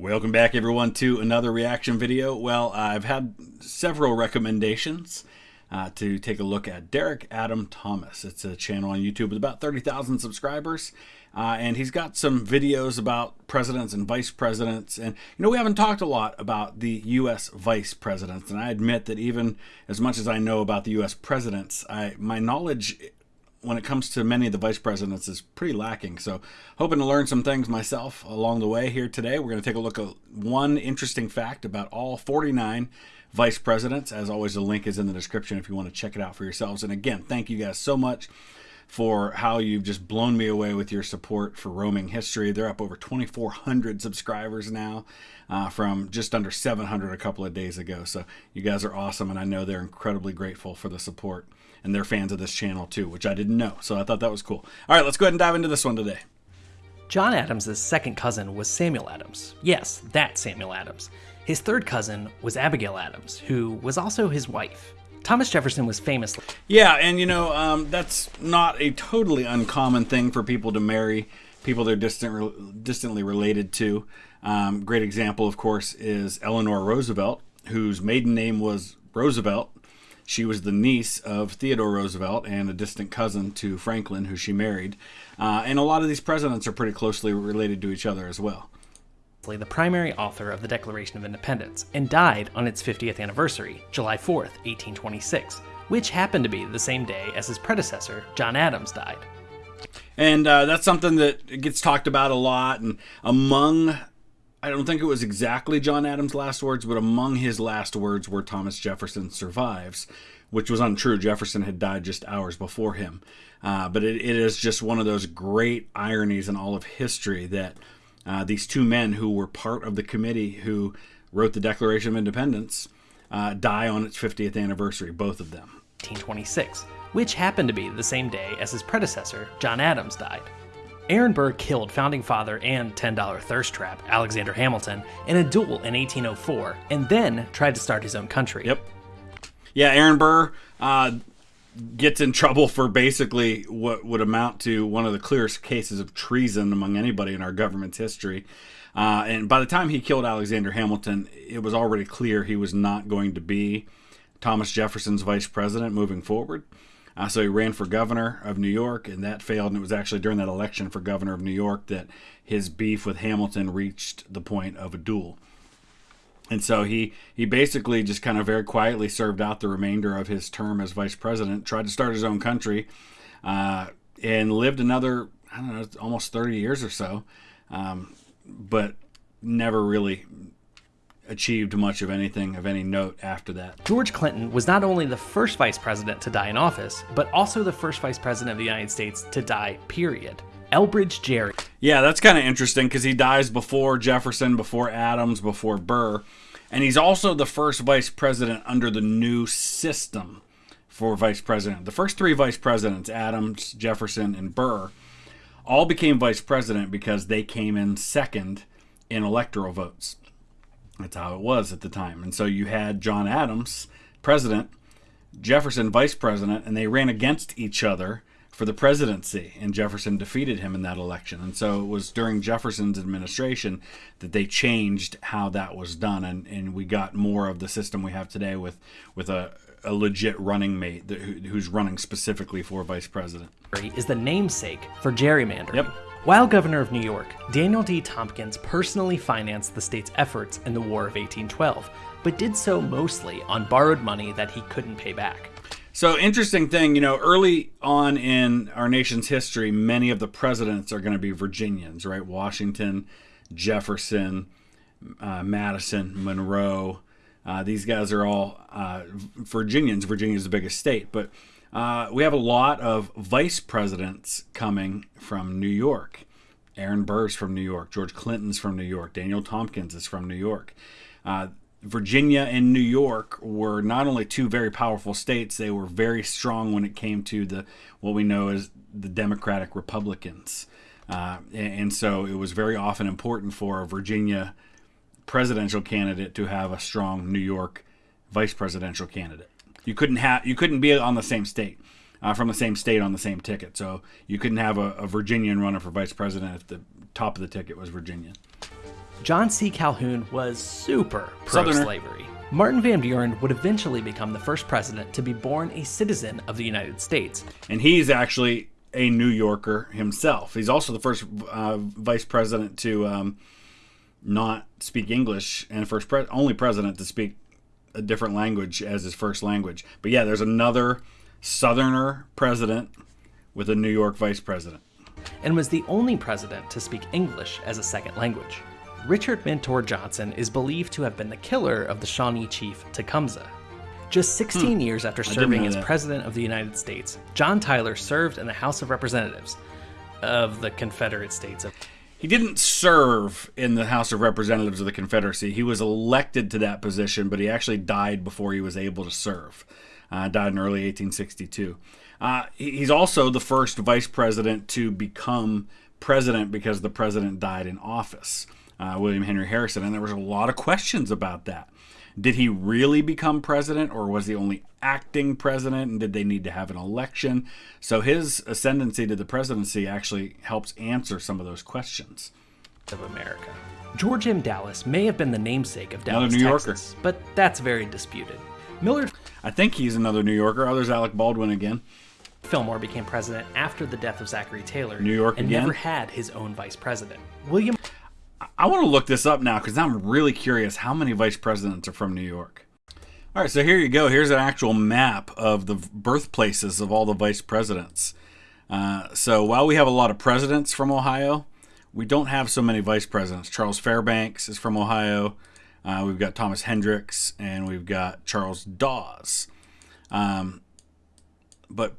Welcome back, everyone, to another reaction video. Well, I've had several recommendations uh, to take a look at Derek Adam Thomas. It's a channel on YouTube with about 30,000 subscribers, uh, and he's got some videos about presidents and vice presidents. And, you know, we haven't talked a lot about the U.S. vice presidents, and I admit that even as much as I know about the U.S. presidents, I, my knowledge when it comes to many of the vice presidents is pretty lacking. So hoping to learn some things myself along the way here today. We're going to take a look at one interesting fact about all 49 vice presidents. As always, the link is in the description if you want to check it out for yourselves. And again, thank you guys so much for how you've just blown me away with your support for roaming history. They're up over 2,400 subscribers now uh, from just under 700 a couple of days ago. So you guys are awesome, and I know they're incredibly grateful for the support. And they're fans of this channel too, which I didn't know. So I thought that was cool. All right, let's go ahead and dive into this one today. John Adams' second cousin was Samuel Adams. Yes, that Samuel Adams. His third cousin was Abigail Adams, who was also his wife. Thomas Jefferson was famous. Yeah, and you know, um, that's not a totally uncommon thing for people to marry people they're distant, distantly related to. Um, great example, of course, is Eleanor Roosevelt, whose maiden name was Roosevelt. She was the niece of Theodore Roosevelt and a distant cousin to Franklin, who she married. Uh, and a lot of these presidents are pretty closely related to each other as well the primary author of the Declaration of Independence, and died on its 50th anniversary, July 4th, 1826, which happened to be the same day as his predecessor, John Adams, died. And uh, that's something that gets talked about a lot. And among, I don't think it was exactly John Adams' last words, but among his last words were Thomas Jefferson survives, which was untrue. Jefferson had died just hours before him. Uh, but it, it is just one of those great ironies in all of history that uh, these two men who were part of the committee who wrote the Declaration of Independence uh, die on its 50th anniversary, both of them. 1826, which happened to be the same day as his predecessor, John Adams, died. Aaron Burr killed founding father and $10 thirst trap Alexander Hamilton in a duel in 1804 and then tried to start his own country. Yep. Yeah, Aaron Burr, uh, gets in trouble for basically what would amount to one of the clearest cases of treason among anybody in our government's history. Uh, and by the time he killed Alexander Hamilton, it was already clear he was not going to be Thomas Jefferson's vice president moving forward. Uh, so he ran for governor of New York, and that failed. And it was actually during that election for governor of New York that his beef with Hamilton reached the point of a duel. And so he he basically just kind of very quietly served out the remainder of his term as vice president, tried to start his own country, uh, and lived another I don't know almost 30 years or so, um, but never really achieved much of anything of any note after that. George Clinton was not only the first vice president to die in office, but also the first vice president of the United States to die, period. Elbridge Gerry. Yeah, that's kind of interesting because he dies before Jefferson, before Adams, before Burr. And he's also the first vice president under the new system for vice president. The first three vice presidents, Adams, Jefferson, and Burr, all became vice president because they came in second in electoral votes. That's how it was at the time. And so you had John Adams, president, Jefferson, vice president, and they ran against each other for the presidency, and Jefferson defeated him in that election. And so it was during Jefferson's administration that they changed how that was done, and, and we got more of the system we have today with with a, a legit running mate that, who, who's running specifically for vice president. Is the namesake for gerrymandering. Yep. While governor of New York, Daniel D. Tompkins personally financed the state's efforts in the War of 1812, but did so mostly on borrowed money that he couldn't pay back. So interesting thing, you know, early on in our nation's history, many of the presidents are going to be Virginians, right? Washington, Jefferson, uh, Madison, Monroe. Uh, these guys are all uh, Virginians. Virginia is the biggest state, but uh, we have a lot of vice presidents coming from New York. Aaron Burr's from New York. George Clinton's from New York. Daniel Tompkins is from New York. Virginia and New York were not only two very powerful states, they were very strong when it came to the what we know as the Democratic Republicans. Uh, and, and so it was very often important for a Virginia presidential candidate to have a strong New York vice presidential candidate. You couldn't have you couldn't be on the same state. Uh, from the same state on the same ticket. So you couldn't have a, a Virginian running for vice president if the top of the ticket was Virginia. John C. Calhoun was super pro slavery. Martin Van Buren would eventually become the first president to be born a citizen of the United States. And he's actually a New Yorker himself. He's also the first uh, vice president to um, not speak English and first pre- only president to speak a different language as his first language. But yeah, there's another Southerner president with a New York vice president. and was the only president to speak English as a second language. Richard Mentor Johnson is believed to have been the killer of the Shawnee chief Tecumseh. Just 16 years after serving as that. President of the United States, John Tyler served in the House of Representatives of the Confederate States of He didn't serve in the House of Representatives of the Confederacy. He was elected to that position, but he actually died before he was able to serve. Uh, died in early 1862. Uh, he's also the first vice president to become president because the president died in office, uh, William Henry Harrison. And there was a lot of questions about that. Did he really become president, or was he only acting president? And did they need to have an election? So his ascendancy to the presidency actually helps answer some of those questions. of America. George M. Dallas may have been the namesake of Another Dallas, New Yorker. Texas, but that's very disputed. Millard I think he's another New Yorker. Oh, there's Alec Baldwin again. Fillmore became president after the death of Zachary Taylor New York and again? never had his own vice president. William I want to look this up now because I'm really curious how many vice presidents are from New York. All right, so here you go. Here's an actual map of the birthplaces of all the vice presidents. Uh, so while we have a lot of presidents from Ohio, we don't have so many vice presidents. Charles Fairbanks is from Ohio. Uh, we've got Thomas Hendricks and we've got Charles Dawes. Um, but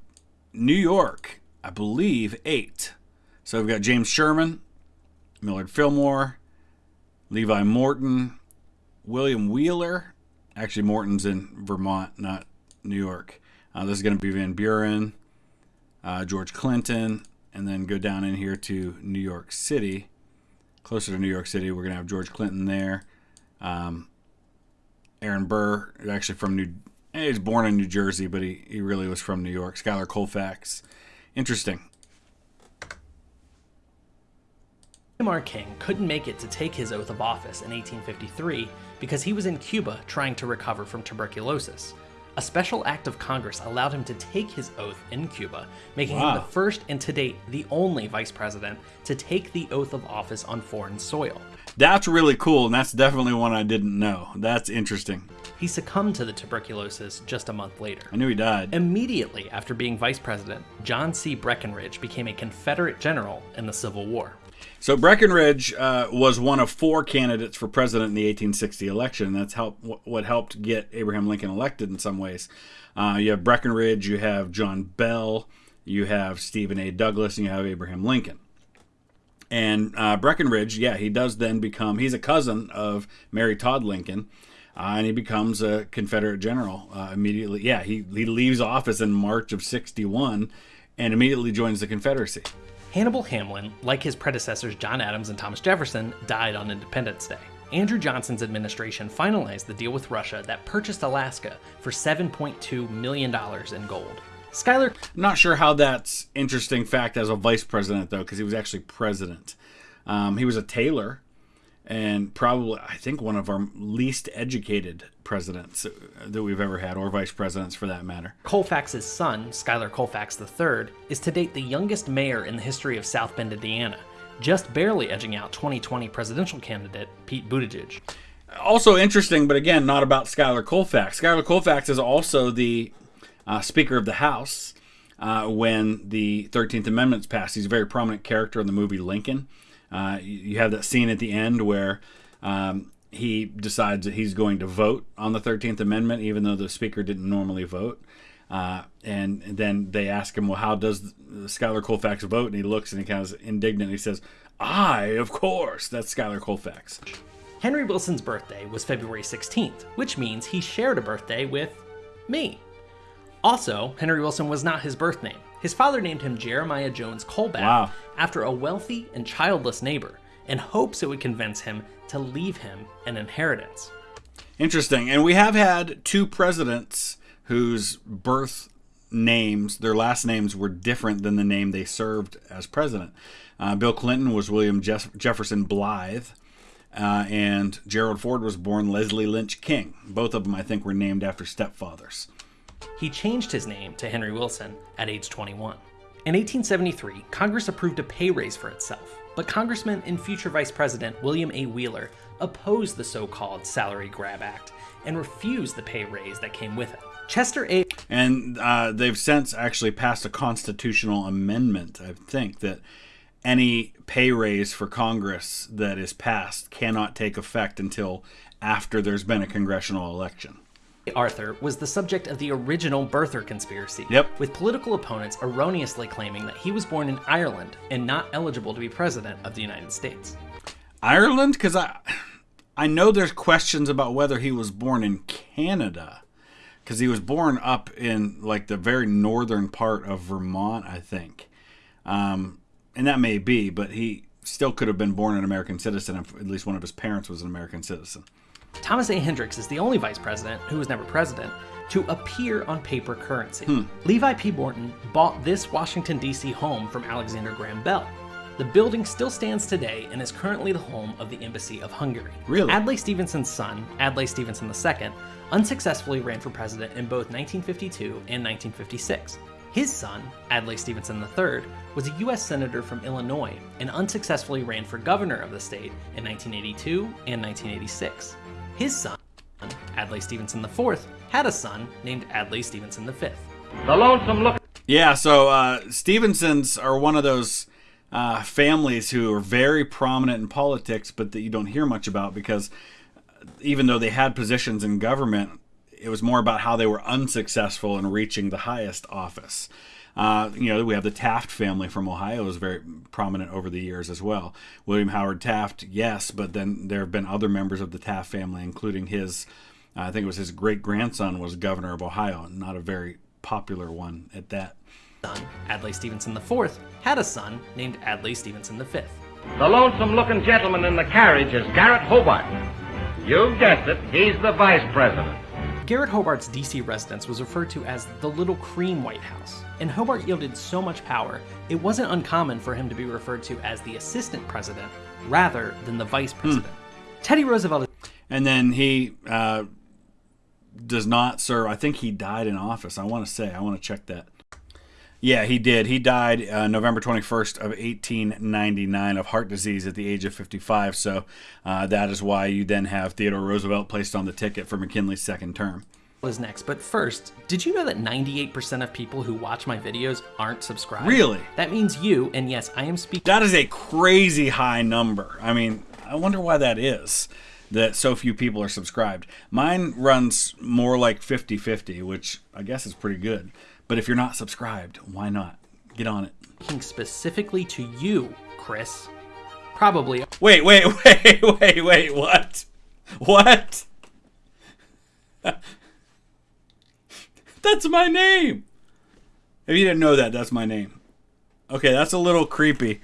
New York, I believe, eight. So we've got James Sherman, Millard Fillmore, Levi Morton, William Wheeler. Actually, Morton's in Vermont, not New York. Uh, this is going to be Van Buren, uh, George Clinton, and then go down in here to New York City. Closer to New York City, we're going to have George Clinton there. Um, Aaron Burr, actually from New. eh, He's born in New Jersey, but he, he really was from New York. Schuyler Colfax. Interesting. William R. King couldn't make it to take his oath of office in 1853 because he was in Cuba trying to recover from tuberculosis. A special act of Congress allowed him to take his oath in Cuba, making him the first and to date the only vice president to take the oath of office on foreign soil. That's really cool, and that's definitely one I didn't know. That's interesting. He succumbed to the tuberculosis just a month later. I knew he died. Immediately after being vice president, John C. Breckinridge became a Confederate general in the Civil War. So Breckinridge uh, was one of four candidates for president in the 1860 election. That's help, what helped get Abraham Lincoln elected in some ways. Uh, you have Breckinridge, you have John Bell, you have Stephen A. Douglas, and you have Abraham Lincoln. And uh, Breckinridge, yeah, he does then become, he's a cousin of Mary Todd Lincoln, uh, and he becomes a Confederate general uh, immediately. Yeah, he, he leaves office in March of 61 and immediately joins the Confederacy. Hannibal Hamlin, like his predecessors John Adams and Thomas Jefferson, died on Independence Day. Andrew Johnson's administration finalized the deal with Russia that purchased Alaska for $7.2 million in gold. Schuyler Not sure how that's interesting fact as a vice president though, because he was actually president. Um, he was a tailor, and probably I think one of our least educated presidents that we've ever had, or vice presidents for that matter. Colfax's son, Schuyler Colfax III, is to date the youngest mayor in the history of South Bend, Indiana, just barely edging out 2020 presidential candidate Pete Buttigieg. Also interesting, but again, not about Schuyler Colfax. Schuyler Colfax is also the uh, Speaker of the House uh, when the 13th Amendment's passed. He's a very prominent character in the movie Lincoln. Uh, you, you have that scene at the end where um, he decides that he's going to vote on the 13th Amendment, even though the Speaker didn't normally vote. Uh, and then they ask him, well, how does Schuyler Colfax vote? And he looks and he kind of indignant. He says, I, of course. That's Schuyler Colfax. Henry Wilson's birthday was February 16th, which means he shared a birthday with me. Also, Henry Wilson was not his birth name. His father named him Jeremiah Jones Colbath Wow. after a wealthy and childless neighbor in hopes it would convince him to leave him an inheritance. Interesting. And we have had two presidents whose birth names, their last names were different than the name they served as president. Uh, Bill Clinton was William Jeff- Jefferson Blythe. Uh, and Gerald Ford was born Leslie Lynch King. Both of them, I think, were named after stepfathers. He changed his name to Henry Wilson at age 21. In 1873, Congress approved a pay raise for itself, but Congressman and future Vice President William A. Wheeler opposed the so called Salary Grab Act and refused the pay raise that came with it. Chester A. And uh, they've since actually passed a constitutional amendment, I think, that any pay raise for Congress that is passed cannot take effect until after there's been a congressional election. Arthur was the subject of the original birther conspiracy, Yep. with political opponents erroneously claiming that he was born in Ireland and not eligible to be president of the United States. Ireland, because I, I know there's questions about whether he was born in Canada, because he was born up in like the very northern part of Vermont, I think, um, and that may be, but he still could have been born an American citizen if at least one of his parents was an American citizen. Thomas A. Hendricks is the only vice president, who was never president, to appear on paper currency. Hmm. Levi P. Morton bought this Washington, D.C. home from Alexander Graham Bell. The building still stands today and is currently the home of the Embassy of Hungary. Really? Adlai Stevenson's son, Adlai Stevenson II, unsuccessfully ran for president in both 1952 and 1956. His son, Adlai Stevenson III, was a U.S. Senator from Illinois and unsuccessfully ran for governor of the state in 1982 and 1986. His son, Adlai Stevenson IV, had a son named Adlai Stevenson V. The lonesome look. Yeah, so uh, Stevensons are one of those uh, families who are very prominent in politics, but that you don't hear much about because even though they had positions in government, it was more about how they were unsuccessful in reaching the highest office. Uh, you know, we have the Taft family from Ohio is very prominent over the years as well. William Howard Taft, yes, but then there have been other members of the Taft family, including his, uh, I think it was his great grandson was governor of Ohio, not a very popular one at that. Son, Adlai Stevenson IV, had a son named Adlai Stevenson V. The lonesome looking gentleman in the carriage is Garrett Hobart. You've guessed it, he's the vice president. Garrett Hobart's DC residence was referred to as the Little Cream White House, and Hobart yielded so much power, it wasn't uncommon for him to be referred to as the assistant president rather than the vice president. Teddy Roosevelt And then he uh, does not serve. I think he died in office. I want to say. I want to check that. Yeah, he did. He died uh, November 21st of 1899 of heart disease at the age of 55. So uh, that is why you then have Theodore Roosevelt placed on the ticket for McKinley's second term. is next, but first, did you know that 98% of people who watch my videos aren't subscribed? Really? That means you, and yes, I am speaking That is a crazy high number. I mean, I wonder why that is. That so few people are subscribed. Mine runs more like 50 50, which I guess is pretty good. But if you're not subscribed, why not? Get on it. specifically to you, Chris. Probably Wait, wait, wait, wait, wait, what? What? that's my name. If you didn't know that, that's my name. Okay, that's a little creepy.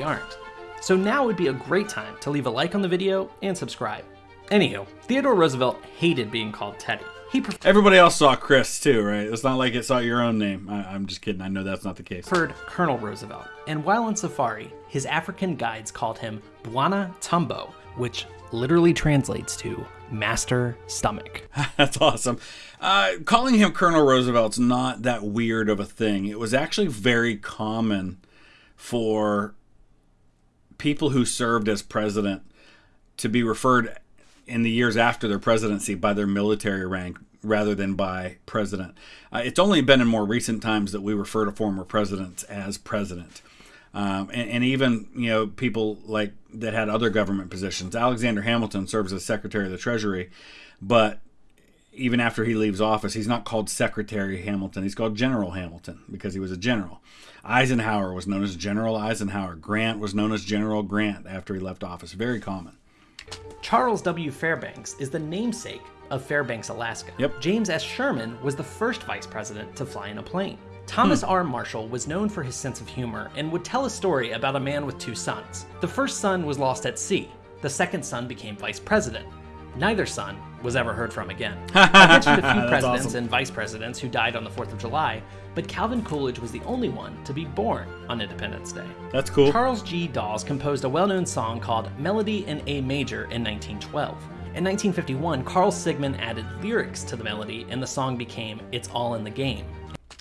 aren't. So now would be a great time to leave a like on the video and subscribe. Anywho, Theodore Roosevelt hated being called Teddy. He Everybody else saw Chris too, right? It's not like it saw your own name. I, I'm just kidding. I know that's not the case. preferred Colonel Roosevelt, and while on safari, his African guides called him Bwana Tumbo, which literally translates to Master Stomach. That's awesome. Uh, calling him Colonel Roosevelt's not that weird of a thing. It was actually very common for people who served as president to be referred in the years after their presidency by their military rank rather than by president. Uh, it's only been in more recent times that we refer to former presidents as president. Um, and, and even you know people like that had other government positions. Alexander Hamilton serves as Secretary of the Treasury, but even after he leaves office, he's not called Secretary Hamilton. He's called General Hamilton because he was a general. Eisenhower was known as General Eisenhower. Grant was known as General Grant after he left office. Very common. Charles W. Fairbanks is the namesake of Fairbanks, Alaska. Yep. James S. Sherman was the first vice president to fly in a plane. Thomas Hmm. R. Marshall was known for his sense of humor and would tell a story about a man with two sons. The first son was lost at sea. The second son became vice president. Neither son was ever heard from again. I mentioned a few presidents awesome. and vice presidents who died on the 4th of July. but Calvin Coolidge was the only one to be born on Independence Day. That's cool. Charles G. Dawes composed a well known song called Melody in A Major in 1912. In 1951, Carl Sigman added lyrics to the melody, and the song became It's All in the Game.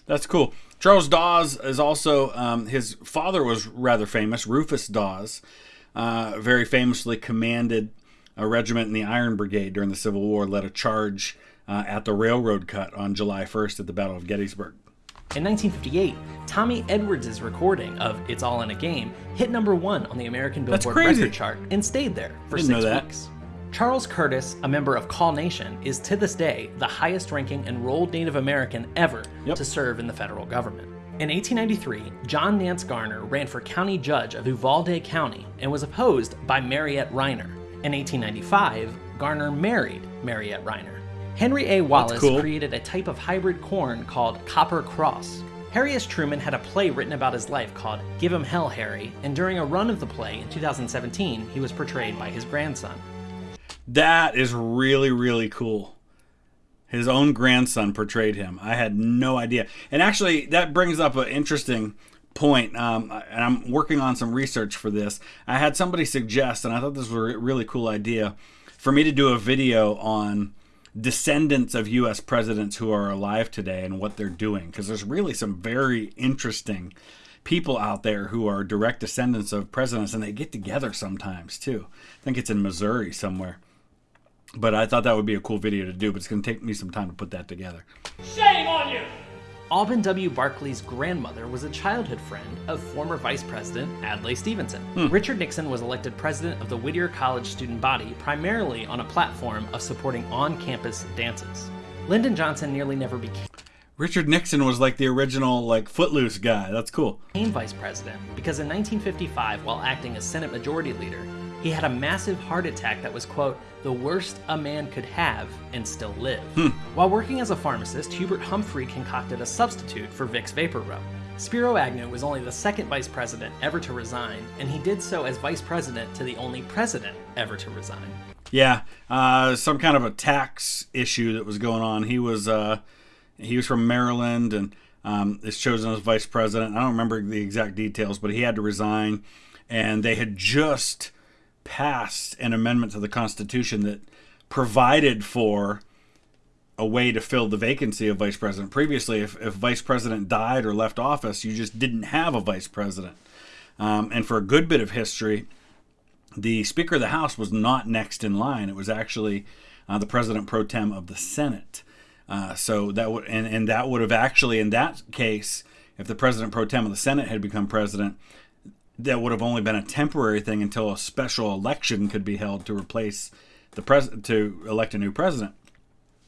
That's cool. Charles Dawes is also, um, his father was rather famous, Rufus Dawes, uh, very famously commanded a regiment in the Iron Brigade during the Civil War, led a charge uh, at the railroad cut on July 1st at the Battle of Gettysburg. In 1958, Tommy Edwards' recording of It's All in a Game hit number one on the American Billboard record chart and stayed there for Didn't six weeks. Charles Curtis, a member of Kaw Nation, is to this day the highest ranking enrolled Native American ever Yep. to serve in the federal government. In 1893, John Nance Garner ran for county judge of Uvalde County and was opposed by Mariette Rheiner. In 1895, Garner married Mariette Rheiner. Henry A. Wallace cool. created a type of hybrid corn called Copper Cross. Harry S. Truman had a play written about his life called Give 'em Hell, Harry, and during a run of the play in 2017, he was portrayed by his grandson. That is really, really cool. His own grandson portrayed him. I had no idea. And actually, that brings up an interesting point. Um, and I'm working on some research for this. I had somebody suggest, and I thought this was a really cool idea, for me to do a video on descendants of U.S. presidents who are alive today and what they're doing. Because there's really some very interesting people out there who are direct descendants of presidents, and they get together sometimes too. I think it's in Missouri somewhere. But I thought that would be a cool video to do, but it's going to take me some time to put that together. Shame on you! Alben W. Barkley's grandmother was a childhood friend of former Vice President Adlai Stevenson. Hmm. Richard Nixon was elected president of the Whittier College student body primarily on a platform of supporting on campus dances. Lyndon Johnson nearly never became Richard Nixon was like the original like footloose guy. That's cool. Became vice president because in 1955, while acting as Senate Majority Leader, he had a massive heart attack that was, quote, the worst a man could have and still live. While working as a pharmacist, Hubert Humphrey concocted a substitute for Vicks VapoRub. Spiro Agnew was only the second vice president ever to resign, and he did so as vice president to the only president ever to resign. Yeah, uh, some kind of a tax issue that was going on. He was uh, he was from Maryland and um, is chosen as vice president. I don't remember the exact details, but he had to resign, and they had just passed an amendment to the Constitution that provided for a way to fill the vacancy of vice president. Previously, if, if vice president died or left office, you just didn't have a vice president. Um, and for a good bit of history, the Speaker of the House was not next in line. It was actually uh, the President pro tem of the Senate. Uh, so that would and, and that would have actually in that case, if the President pro tem of the Senate had become president, that would have only been a temporary thing until a special election could be held to replace the president to elect a new president.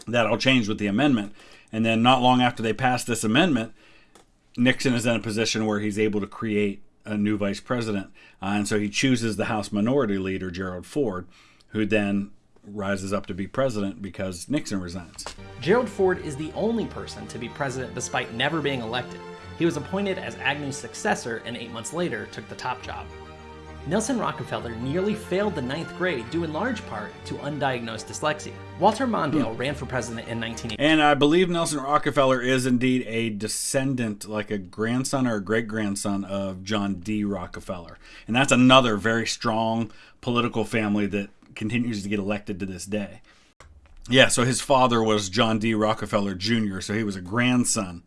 That all changed with the amendment, and then not long after they passed this amendment, Nixon is in a position where he's able to create a new vice president, uh, and so he chooses the House Minority Leader Gerald Ford, who then rises up to be president because Nixon resigns. Gerald Ford is the only person to be president despite never being elected. He was appointed as Agnew's successor and eight months later took the top job. Nelson Rockefeller nearly failed the ninth grade due in large part to undiagnosed dyslexia. Walter Mondale hmm. ran for president in 1980. And I believe Nelson Rockefeller is indeed a descendant, like a grandson or a great grandson of John D. Rockefeller. And that's another very strong political family that continues to get elected to this day. Yeah, so his father was John D. Rockefeller Jr., so he was a grandson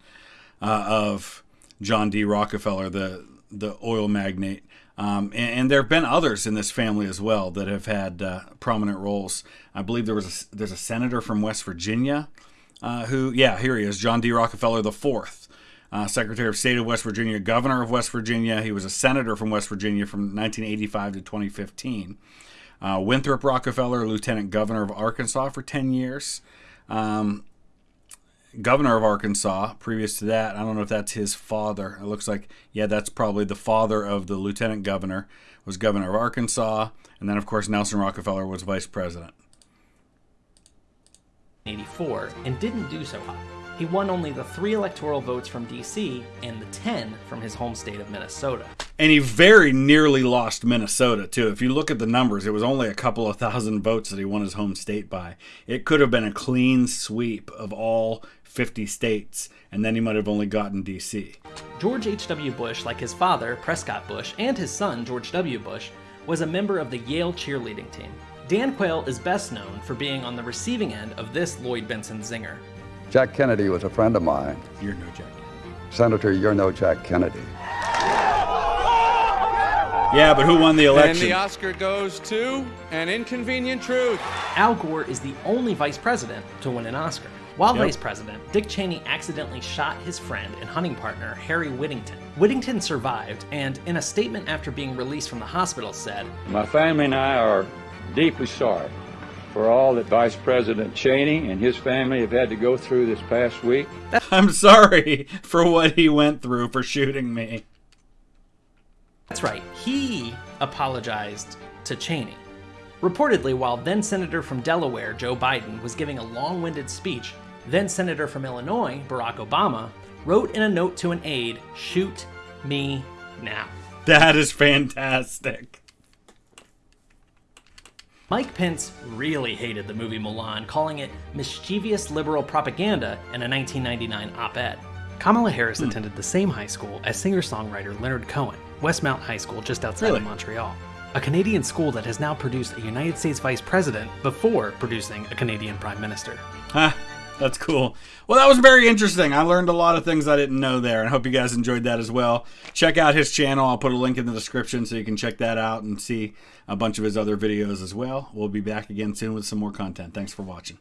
uh, of John D. Rockefeller, the, the oil magnate. Um, and, and there have been others in this family as well that have had uh, prominent roles. I believe there was a, there's a senator from West Virginia uh, who, yeah, here he is, John D. Rockefeller the fourth, uh, Secretary of State of West Virginia, Governor of West Virginia. He was a senator from West Virginia from 1985 to 2015. Uh, Winthrop Rockefeller, Lieutenant Governor of Arkansas for 10 years. Um, governor of Arkansas. Previous to that, I don't know if that's his father. It looks like, yeah, that's probably the father of the lieutenant governor. Was governor of Arkansas, and then of course Nelson Rockefeller was vice president. 84 and didn't do so hot. He won only the three electoral votes from DC and the 10 from his home state of Minnesota. And he very nearly lost Minnesota, too. If you look at the numbers, it was only a couple of thousand votes that he won his home state by. It could have been a clean sweep of all 50 states, and then he might have only gotten DC. George H.W. Bush, like his father, Prescott Bush, and his son, George W. Bush, was a member of the Yale cheerleading team. Dan Quayle is best known for being on the receiving end of this Lloyd Bentsen zinger. Jack Kennedy was a friend of mine. You're no Jack. Senator, you're no Jack Kennedy. Yeah, but who won the election? And election? the Oscar goes to An Inconvenient Truth. Al Gore is the only vice president to win an Oscar. While Yep. vice president, Dick Cheney accidentally shot his friend and hunting partner, Harry Whittington. Whittington survived, and in a statement after being released from the hospital, said, My family and I are deeply sorry for all that Vice President Cheney and his family have had to go through this past week. I'm sorry for what he went through for shooting me. That's right, he apologized to Cheney. Reportedly, while then Senator from Delaware, Joe Biden, was giving a long winded speech, then Senator from Illinois, Barack Obama, wrote in a note to an aide, Shoot me now. That is fantastic. Mike Pence really hated the movie Mulan, calling it mischievous liberal propaganda in a 1999 op ed. Kamala Harris hmm. attended the same high school as singer songwriter Leonard Cohen, Westmount High School just outside Really? of Montreal. A Canadian school that has now produced a United States vice president before producing a Canadian prime minister. Huh, that's cool. Well, that was very interesting. I learned a lot of things I didn't know there, and I hope you guys enjoyed that as well. Check out his channel. I'll put a link in the description so you can check that out and see a bunch of his other videos as well. We'll be back again soon with some more content. Thanks for watching.